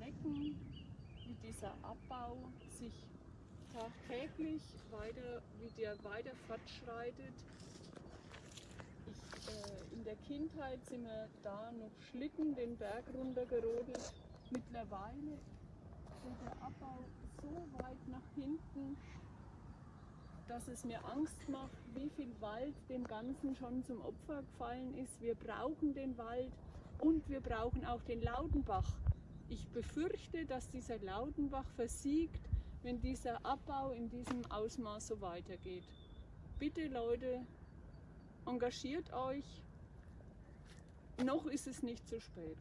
erschrecken, wie dieser Abbau sich tagtäglich weiter, wie der weiter fortschreitet. Ich, äh, in der Kindheit sind wir da noch Schlitten den Berg runtergerodelt. Mittlerweile geht der Abbau so weit nach hinten, dass es mir Angst macht, wie viel Wald dem Ganzen schon zum Opfer gefallen ist. Wir brauchen den Wald und wir brauchen auch den Laudenbach. Ich befürchte, dass dieser Laudenbach versiegt, wenn dieser Abbau in diesem Ausmaß so weitergeht. Bitte Leute, engagiert euch. Noch ist es nicht zu spät.